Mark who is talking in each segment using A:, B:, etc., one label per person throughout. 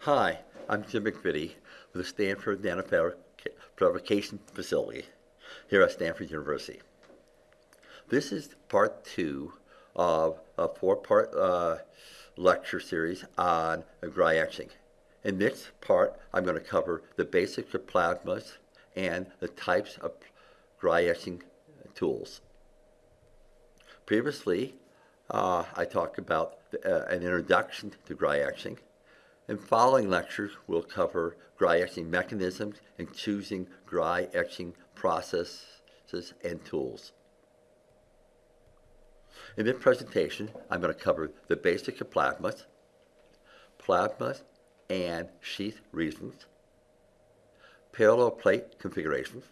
A: Hi, I'm Jim McVittie with the Stanford Nanofabrication Facility here at Stanford University. This is part two of a four-part uh, lecture series on dry etching. In this part, I'm going to cover the basics of plasmas and the types of dry etching tools. Previously, uh, I talked about uh, an introduction to dry etching. In following lectures, we'll cover dry etching mechanisms and choosing dry etching processes and tools. In this presentation, I'm going to cover the basics of plasmas, plasmas and sheath regions, parallel plate configurations,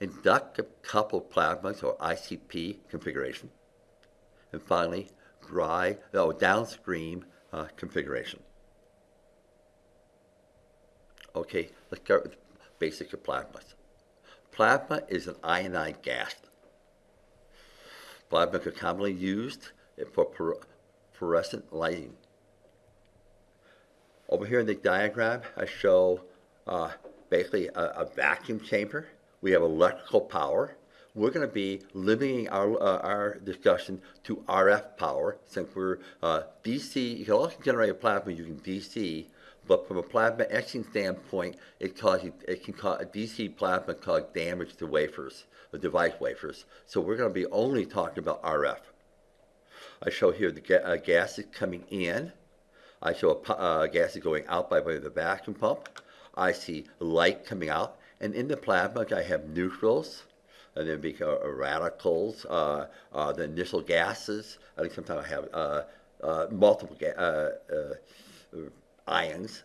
A: inductive coupled plasmas or ICP configuration, and finally, dry, oh, downstream uh, configuration. Okay, let's start with basics of plasmas. Plasma is an ionized gas. Plasma is commonly used for fluorescent lighting. Over here in the diagram, I show uh, basically a, a, vacuum chamber. We have electrical power. We're going to be limiting our, uh, our discussion to RF power since we're uh, DC. You can also generate a plasma using DC, but from a plasma etching standpoint, it, causes, it can cause DC plasma cause damage to wafers, the device wafers. So we're going to be only talking about RF. I show here the ga uh, gases coming in. I show a uh, gas is going out by way of the vacuum pump. I see light coming out. And in the plasma, I have neutrals, and then be uh, radicals, uh, uh, the initial gases. I think sometimes I have uh, uh, multiple uh, ions.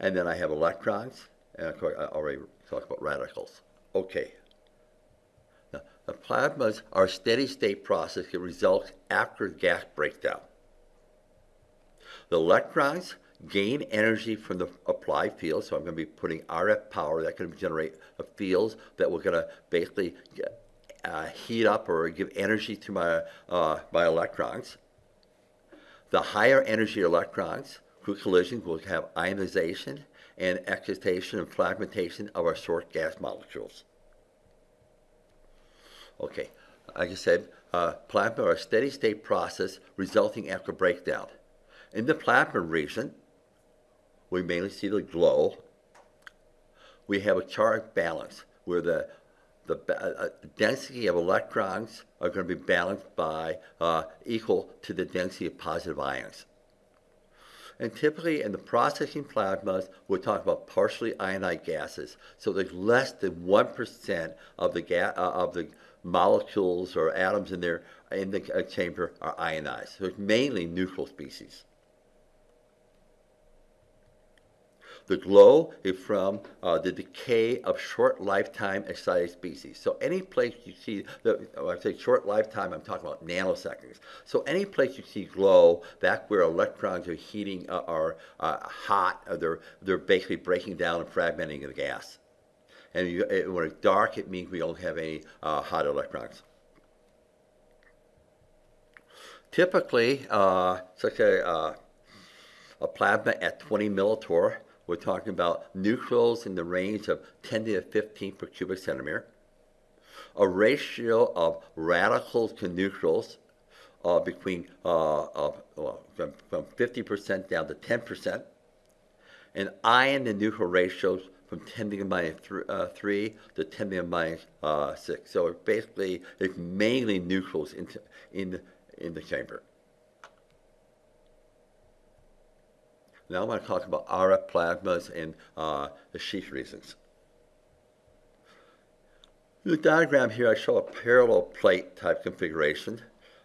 A: And then I have electrons. And of course, I already talked about radicals. Okay. Now, the plasmas are a steady state process that results after gas breakdown. The electrons gain energy from the applied field, so I'm going to be putting RF power that can generate fields that we're going to basically uh, heat up or give energy to my, uh, my electrons. The higher energy electrons through collision will have ionization and excitation and fragmentation of our short gas molecules. Okay, like I said, uh, plasma are a steady state process resulting after breakdown. In the plasma region, we mainly see the glow. We have a charge balance where the, the uh, uh, density of electrons are going to be balanced by uh, equal to the density of positive ions. And typically in the processing plasmas, we're talking about partially ionized gases. So there's less than 1% of the, uh, of the molecules or atoms in there in the uh, chamber are ionized. So it's mainly neutral species. The glow is from uh, the decay of short lifetime excited species. So any place you see, the, when I say short lifetime, I'm talking about nanoseconds. So any place you see glow, that's where electrons are heating, uh, are uh, hot, uh, they're, they're basically breaking down and fragmenting the gas. And you, it, when it's dark, it means we don't have any uh, hot electrons. Typically, uh, such a, a plasma at 20 millitorr we're talking about neutrals in the range of 10 to the 15 per cubic centimeter. A ratio of radicals to neutrals uh, between uh, from, from 50% down to 10%. And ion to neutral ratios from 10 to the minus th uh, 3 to 10 to the minus, uh, 6. So basically, it's mainly neutrals in, in, in the chamber. Now I'm going to talk about RF plasmas and uh, the sheath regions. In the diagram here, I show a parallel plate type configuration.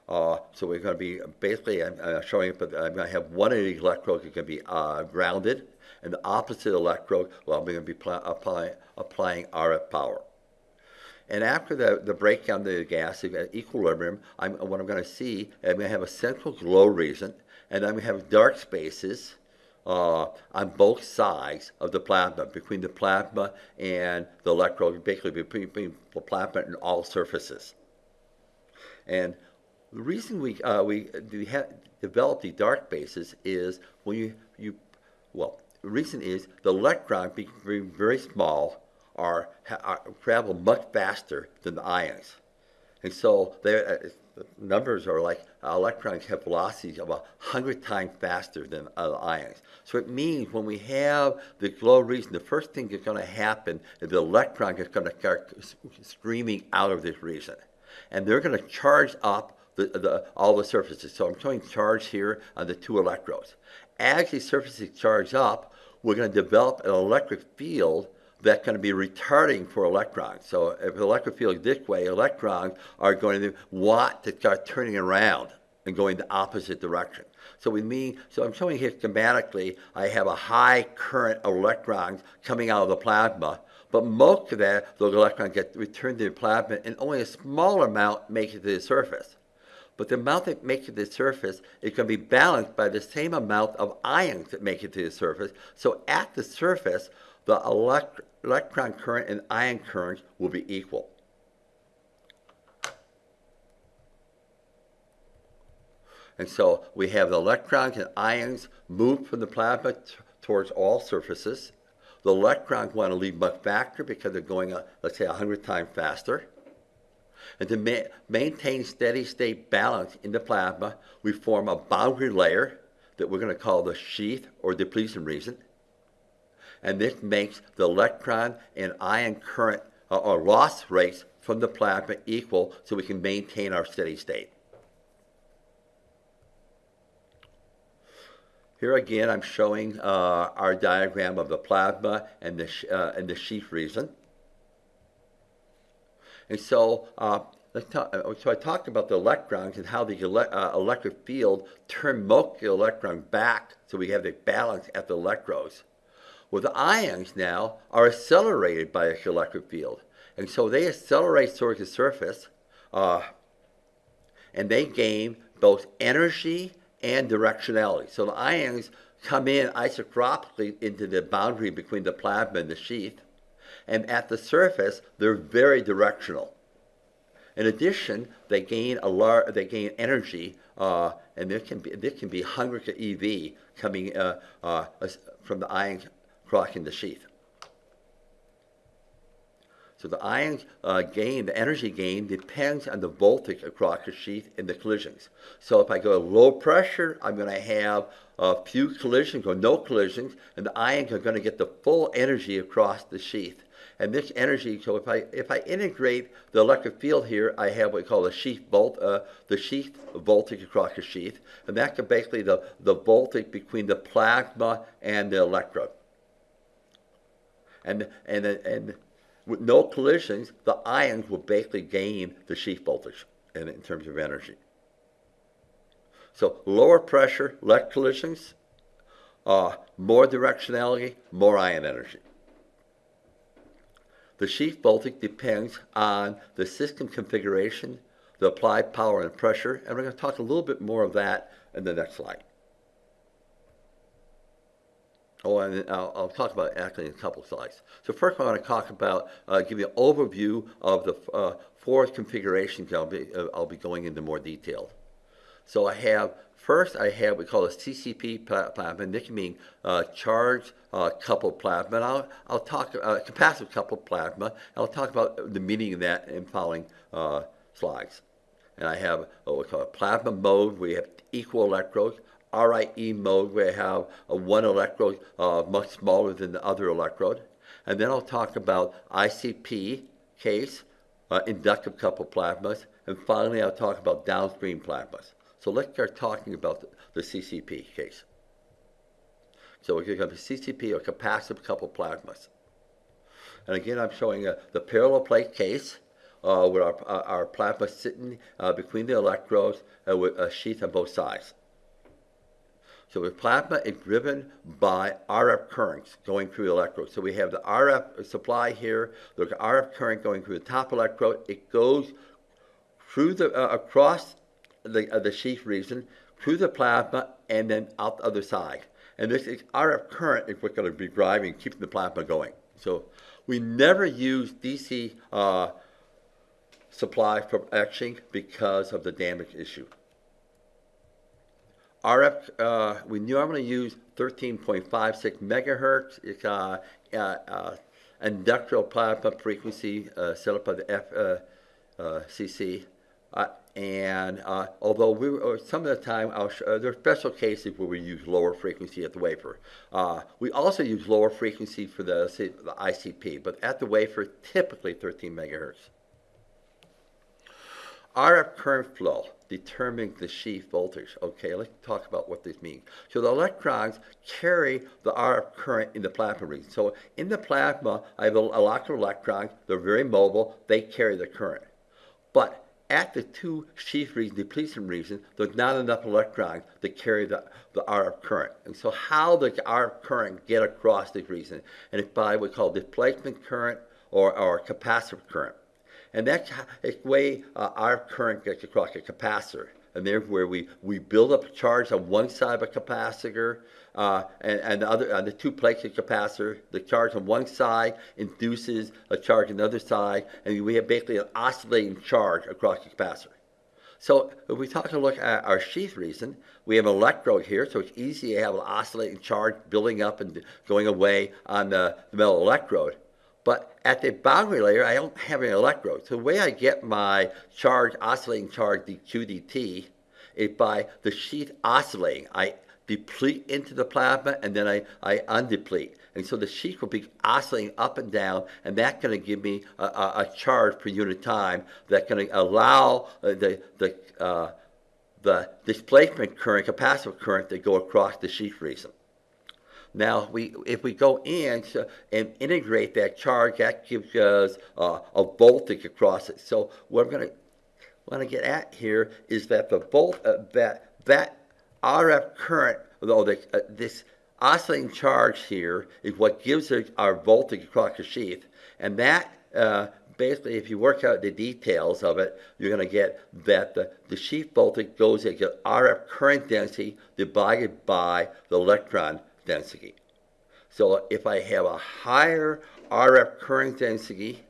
A: Uh, so we're going to be basically, I'm, I'm showing it, but I'm going to have one of these electrodes that can be uh, grounded, and the opposite electrode, well, I'm going to be apply, applying RF power. And after the, the breakdown of the gas at equilibrium, I'm, what I'm going to see, I'm going to have a central glow region, and I'm going to have dark spaces, uh, on both sides of the plasma, between the plasma and the electrode, basically between, the plasma and all surfaces. And the reason we, uh, we, we have developed these dark bases is when you, you well, the reason is the electrons being very, very small are, are travel much faster than the ions. And so they uh, the numbers are like electrons have velocities of a hundred times faster than uh, ions. So it means when we have the glow region, the first thing that's going to happen is the electron is going to start s- streaming out of this region, and they're going to charge up the, the, all the surfaces. So I'm showing charge here on the two electrodes. As these surfaces charge up, we're going to develop an electric field that's going to be retarding for electrons. So if the electric field is this way, electrons are going to want to start turning around and going the opposite direction. So we mean, so I'm showing here schematically, I have a high current of electrons coming out of the plasma, but most of that, those electrons get returned to the plasma and only a small amount makes it to the surface. But the amount that makes it to the surface going to be balanced by the same amount of ions that make it to the surface. So at the surface, the elect- electron current and ion currents will be equal. And so we have the electrons and ions move from the plasma towards all surfaces. The electrons want to leave much faster because they're going, uh, let's say, 100 times faster. And to ma- maintain steady state balance in the plasma, we form a boundary layer that we're going to call the sheath or depletion region. And this makes the electron and ion current uh, or loss rates from the plasma equal so we can maintain our steady state. Here again, I'm showing uh, our diagram of the plasma and the, uh, and the sheath region. And so, uh, talk, uh, so I talked about the electrons and how the ele- uh, electric field turn most of the electron back so we have the balance at the electrodes. Well, the ions now are accelerated by this electric field. And so they accelerate towards the surface uh, and they gain both energy and directionality. So the ions come in isotropically into the boundary between the plasma and the sheath, and at the surface they're very directional. In addition, they gain a lar- they gain energy, uh, and there can be there can be hundreds of EV coming uh, uh, from the ions crossing the sheath. So the ion uh, gain, the energy gain, depends on the voltage across the sheath in the collisions. So if I go low pressure, I'm going to have a few collisions or no collisions, and the ions are going to get the full energy across the sheath. And this energy, so if I if I integrate the electric field here, I have what we call the sheath volt, uh, the sheath voltage across the sheath, and that's basically the the voltage between the plasma and the electrode. And and and with no collisions, the ions will basically gain the sheath voltage in, in terms of energy. So lower pressure, less collisions, uh, more directionality, more ion energy. The sheath voltage depends on the system configuration, the applied power and pressure, and we're going to talk a little bit more of that in the next slide. Oh, and I'll, I'll talk about actually in a couple slides. So first I want to talk about, uh, give you an overview of the uh, four configurations I'll be, uh, I'll be going into more detail. So I have, first I have what we call a CCP pla- plasma, this can mean uh, charged uh, coupled plasma. And I'll, I'll talk, uh, capacitive coupled plasma, and I'll talk about the meaning of that in following uh, slides. And I have what we call a plasma mode, you have equal electrodes. RIE mode, where I have a one electrode uh, much smaller than the other electrode. And then I'll talk about ICP case, uh, inductive coupled plasmas. And finally, I'll talk about downstream plasmas. So let's start talking about the, the CCP case. So we're going to be CCP or capacitive coupled plasmas. And again, I'm showing uh, the parallel plate case uh, with our, uh, our plasma sitting uh, between the electrodes uh, with a sheath on both sides. So the plasma is driven by RF currents going through the electrode. So we have the RF supply here. An RF current going through the top electrode. It goes through the uh, across the uh, the sheath region, through the plasma, and then out the other side. And this is RF current is what's going to be driving, keeping the plasma going. So we never use DC uh, supply for etching because of the damage issue. RF, uh, we normally use 13.56 megahertz. It's uh, uh, uh, industrial plasma frequency uh, set up by the FCC. Uh, and although we, uh, some of the time, there are special cases where we use lower frequency at the wafer. We also use lower frequency for the, the ICP, but at the wafer, typically 13 megahertz. RF current flow determining the sheath voltage. Okay, let's talk about what this means. So the electrons carry the RF current in the plasma region. So in the plasma, I have a, lot of electrons. They're very mobile. They carry the current. But at the two sheath region, depletion region, there's not enough electrons to carry the, the RF current. And so how does RF current get across the region? And it's by what we call displacement current or, or capacitive current. And that's the way uh, RF current gets across a capacitor and there's where we, we build up a charge on one side of a capacitor uh, and, and the other on the two plates of capacitor. The charge on one side induces a charge on the other side, and we have basically an oscillating charge across the capacitor. So if we talk a look at our sheath reason, we have an electrode here, so it's easy to have an oscillating charge building up and going away on the, the metal electrode. But at the boundary layer, I don't have any electrodes. So the way I get my charge, oscillating charge dq dt, is by the sheath oscillating. I deplete into the plasma and then I, I undeplete. And so the sheath will be oscillating up and down, and that's going to give me a, a, a, charge per unit time that's going to allow uh, the, the, uh, the displacement current, capacitive current to go across the sheath region. Now, we, if we go in and integrate that charge, that gives us uh, a voltage across it. So what I'm going to want to get at here is that the volt uh, that that RF current, though the, uh, this oscillating charge here is what gives us our voltage across the sheath, and that uh, basically, if you work out the details of it, you're going to get that the, the sheath voltage goes at RF current density divided by the electron density. So if I have a higher RF current density,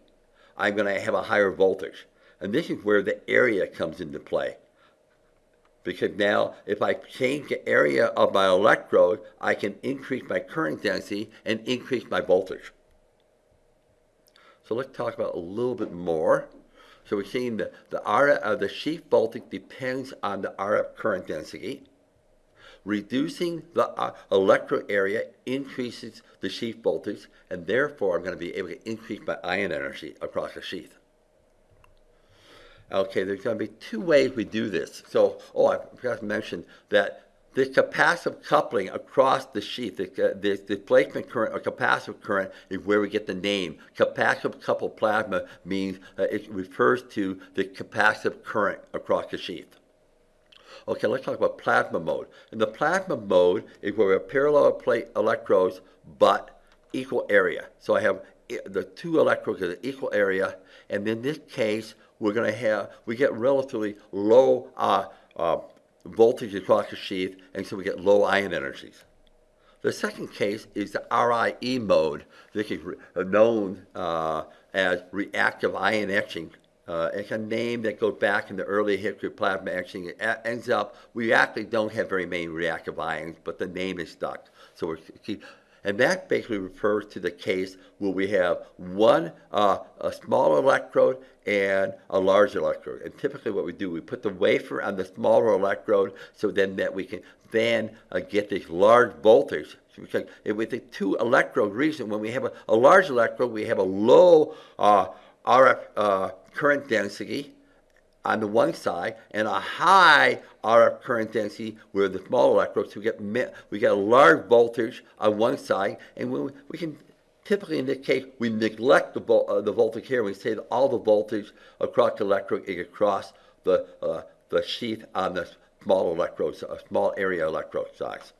A: I'm going to have a higher voltage. And this is where the area comes into play. Because now, if I change the area of my electrode, I can increase my current density and increase my voltage. So let's talk about a little bit more. So we're seeing that the, RF, uh, the sheath voltage depends on the RF current density. Reducing the uh, area increases the sheath voltage, and therefore I'm going to be able to increase my ion energy across the sheath. Okay, there's going to be two ways we do this. So, oh, I forgot to mention that the capacitive coupling across the sheath, the, uh, the displacement current or capacitive current is where we get the name. Capacitive coupled plasma means uh, it refers to the capacitive current across the sheath. Okay, let's talk about plasma mode. In the plasma mode is where we have parallel plate electrodes, but equal area. So I have the two electrodes at equal area, and in this case, we're going to have, we get relatively low uh, uh, voltage across the sheath, and so we get low ion energies. The second case is the RIE mode. This is known uh, as reactive ion etching uh, it's a name that goes back in the early history of plasma etching. It ends up, we actually don't have very many reactive ions, but the name is stuck. So we're and that basically refers to the case where we have one, uh, a small electrode and a large electrode. And typically what we do, we put the wafer on the smaller electrode so then that we can then uh, get this large voltage. Because with the two electrode region, when we have a, a large electrode, we have a low uh, RF uh, current density on the one side and a high RF current density where the small electrodes, we get, we get a large voltage on one side and we, we can typically in this case we neglect the, uh, the voltage here. We say that all the voltage across the electrode is across the, uh, the sheath on the small electrodes, small area electrode size.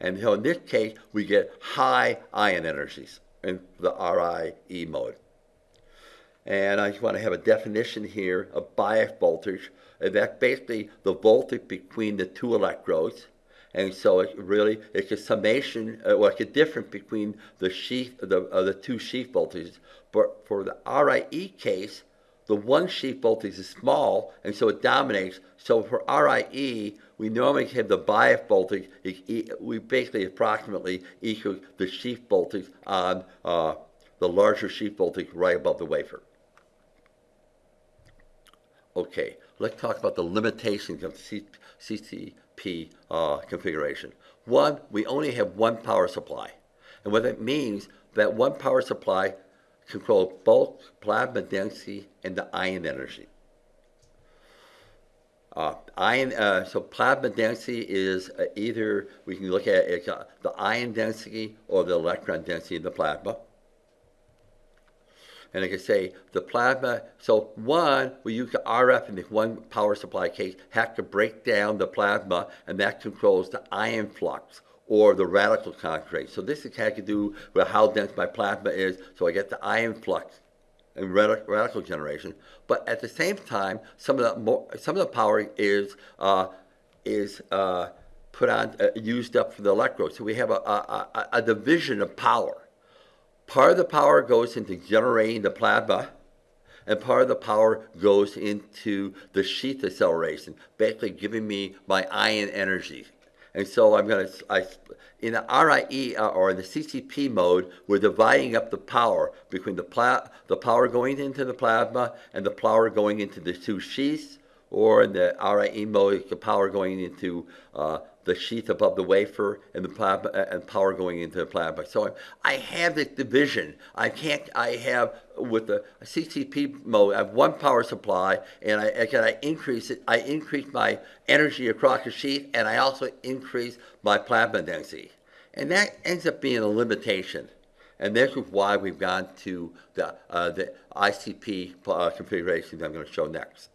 A: And so in this case, we get high ion energies in the RIE mode. And I just want to have a definition here of bias voltage. And that's basically the voltage between the two electrodes. And so it really, it's a summation, uh, well, it's a difference between the sheath, the, uh, the two sheath voltages. But for the RIE case, the one sheath voltage is small, and so it dominates. So for RIE, we normally have the bias voltage, we basically approximately equal the sheath voltage on uh, the larger sheath voltage right above the wafer. Okay, let's talk about the limitations of CCP uh, configuration. One, we only have one power supply. And what that means, that one power supply controls both plasma density and the ion energy. Uh, ion, uh, so plasma density is uh, either, we can look at it, uh, the ion density or the electron density in the plasma. And I can say the plasma, so one, we use the RF in the one power supply case, have to break down the plasma, and that controls the ion flux or the radical concentration. So this has to do with how dense my plasma is, so I get the ion flux and radical generation. But at the same time, some of the more, some of the power is uh, is uh, put on uh, used up for the electrodes. So we have a, a, a, division of power. Part of the power goes into generating the plasma, and part of the power goes into the sheath acceleration, basically giving me my ion energy. And so I'm going to, in the RIE uh, or in the CCP mode, we're dividing up the power between the, pla the power going into the plasma and the power going into the two sheaths, or in the RIE mode, the power going into uh, the sheath above the wafer and the plasma, uh, and power going into the plasma. So I have this division. I can't. I have with the CCP mode. I have one power supply, and I can I increase it. I increase my energy across the sheath, and I also increase my plasma density, and that ends up being a limitation. And this is why we've gone to the uh, the ICP uh, configuration that I'm going to show next.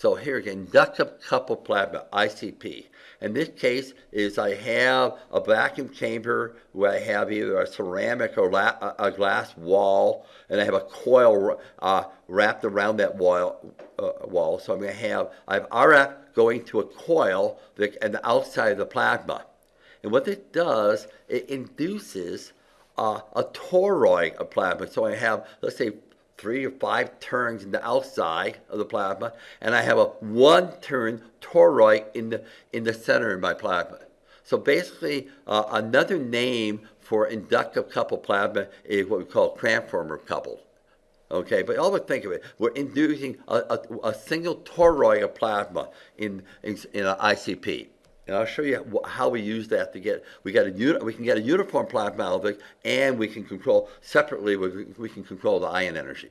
A: So here again, inductive coupled plasma, ICP. In this case is I have a vacuum chamber where I have either a ceramic or a glass wall, and I have a coil uh, wrapped around that wall. Uh, wall. So I'm going to have, I have RF going to a coil that, and the outside of the plasma. And what it does, it induces uh, a toroid of plasma. So I have, let's say, three or five turns in the outside of the plasma, and I have a one turn toroid in the, in the center of my plasma. So basically, uh, another name for inductive coupled plasma is what we call transformer coupled. Okay, but always think of it. We're inducing a, a, a single toroid of plasma in, in, in an ICP. And I'll show you how we use that to get, we, get a, we can get a uniform plasma and we can control, separately, we, we can control the ion energy.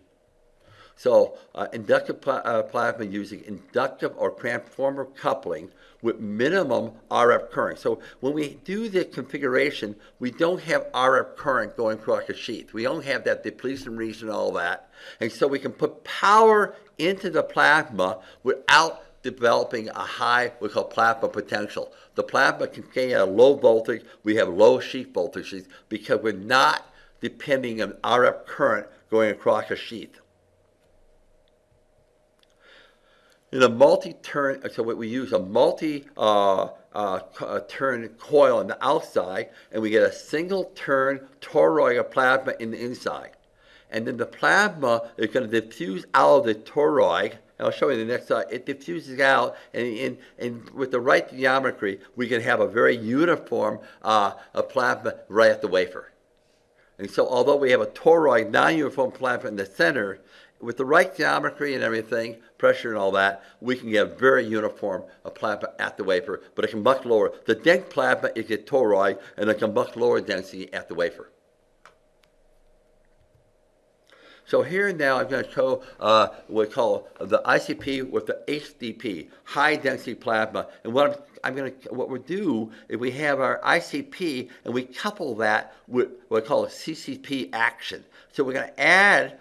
A: So uh, inductive pl uh, plasma using inductive or transformer coupling with minimum RF current. So when we do the configuration, we don't have RF current going across the sheath. We don't have that depletion region, and all that. And so we can put power into the plasma without developing a high, we call plasma potential. The plasma can stay at a low voltage. We have low sheath voltages because we're not depending on RF current going across a sheath. In a multi-turn, so what we use a multi uh, uh, uh, turn coil on the outside, and we get a single turn toroid of plasma in the inside. And then the plasma is going to diffuse out of the toroid, I'll show you the next slide. It diffuses out, and, and, and with the right geometry, we can have a very uniform uh, plasma right at the wafer. And so although we have a toroid, non-uniform plasma in the center, with the right geometry and everything, pressure and all that, we can get a very uniform a plasma at the wafer, but it can much lower. The dense plasma is a toroid, and it can much lower density at the wafer. So here now I'm going to show uh, what we call the ICP with the HDP, high density plasma. And what I'm, I'm going to, what we'll do is we have our ICP and we couple that with what we call a CCP action. So we're going to add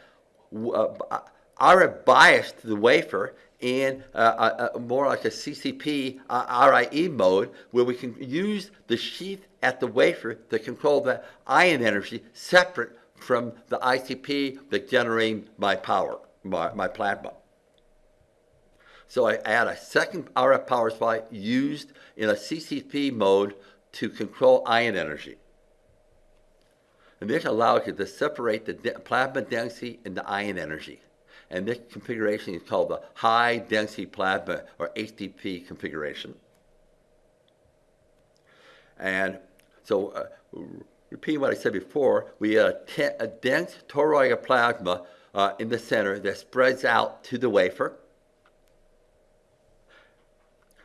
A: uh, RF bias to the wafer in uh, uh, uh more like a CCP uh, RIE mode where we can use the sheath at the wafer to control the ion energy separate from the ICP that generating my power, my, my plasma. So I add a second RF power supply used in a CCP mode to control ion energy. And this allows you to separate the plasma density and the ion energy. And this configuration is called the high density plasma or HDP configuration. And so, uh, repeating what I said before, we have a, dense toroidal plasma uh, in the center that spreads out to the wafer.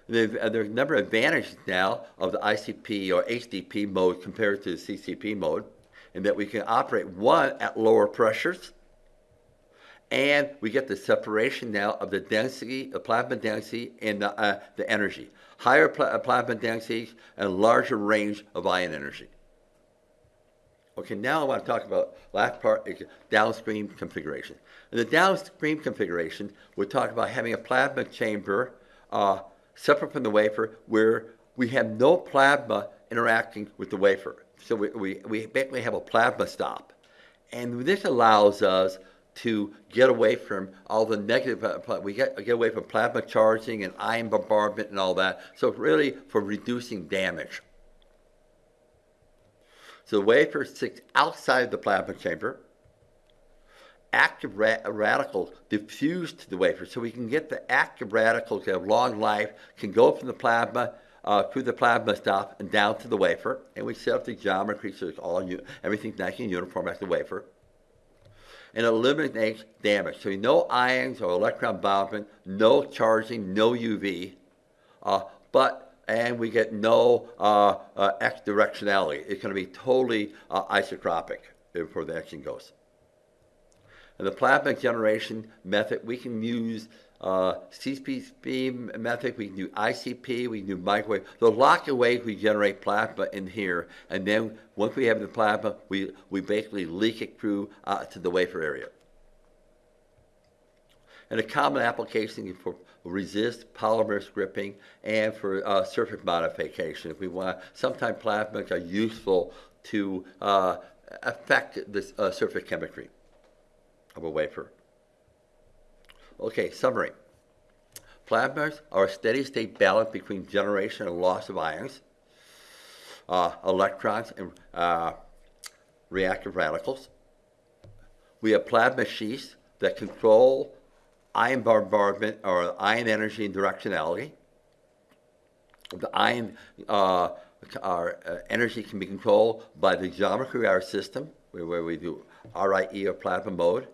A: There's, uh, there's a number of advantages now of the ICP or HDP mode compared to the CCP mode, in that we can operate one at lower pressures, and we get the separation now of the density, the plasma density, and the, uh, the energy. Higher pl uh, plasma densities and larger range of ion energy. Okay, now I want to talk about last part is downstream configuration. In the downstream configuration, we're talking about having a plasma chamber uh, separate from the wafer where we have no plasma interacting with the wafer. So we, we, we basically have a plasma stop. And this allows us to get away from all the negative, uh, we get, get away from plasma charging and ion bombardment and all that. So really for reducing damage. So the wafer sits outside the plasma chamber active ra radicals diffuse to the wafer. So we can get the active radicals that have long life, can go from the plasma uh, through the plasma stop and down to the wafer. And we set up the geometry so it's all everything's nice and uniform at the wafer. And eliminates damage. So no ions or electron bombardment, no charging, no UV, uh, but and we get no uh, uh, etch directionality. It's going to be totally uh, isotropic before the action goes. In the plasma generation method, we can use uh, CCP method, we can do ICP, we can do microwave. There's lots of ways we generate plasma in here, and then once we have the plasma, we, we basically leak it through uh, to the wafer area. And a common application for resist polymer stripping and for uh, surface modification. If we want, sometimes plasmas are useful to uh, affect the uh, surface chemistry of a wafer. Okay, summary. Plasmas are a steady state balance between generation and loss of ions, uh, electrons, and uh, reactive radicals. We have plasma sheaths that control ion bombardment or ion energy and directionality. The ion uh, our, uh, energy can be controlled by the geometry of our system, where, we do RIE or plasma mode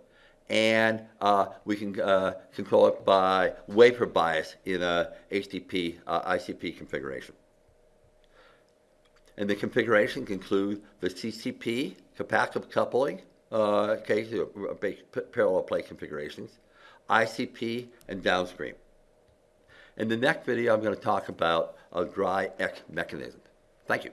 A: and uh, we can uh, control it by wafer bias in a HDP uh, ICP configuration. And the configuration can include the CCP, capacitive coupling, uh, okay, parallel plate configurations, ICP, and downstream. In the next video, I'm going to talk about a dry etch mechanism. Thank you.